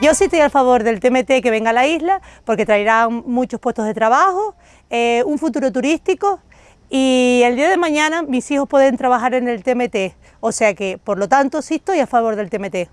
Yo sí estoy a favor del TMT que venga a la isla porque traerá muchos puestos de trabajo, eh, un futuro turístico y el día de mañana mis hijos pueden trabajar en el TMT, o sea que por lo tanto sí estoy a favor del TMT.